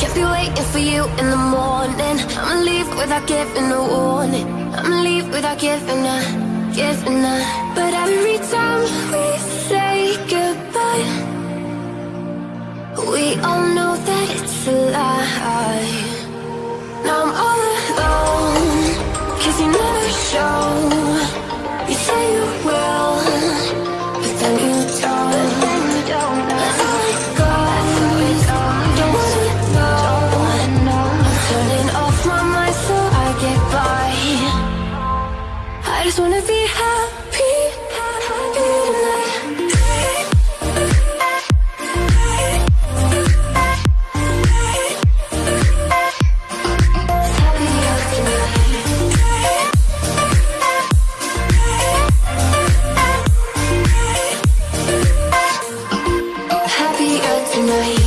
Can't be waiting for you in the morning. I'ma leave without giving a warning. I'ma leave without giving a, giving a. But every time we say goodbye We all know that it's a lie. just wanna be happy, happy tonight. Tonight.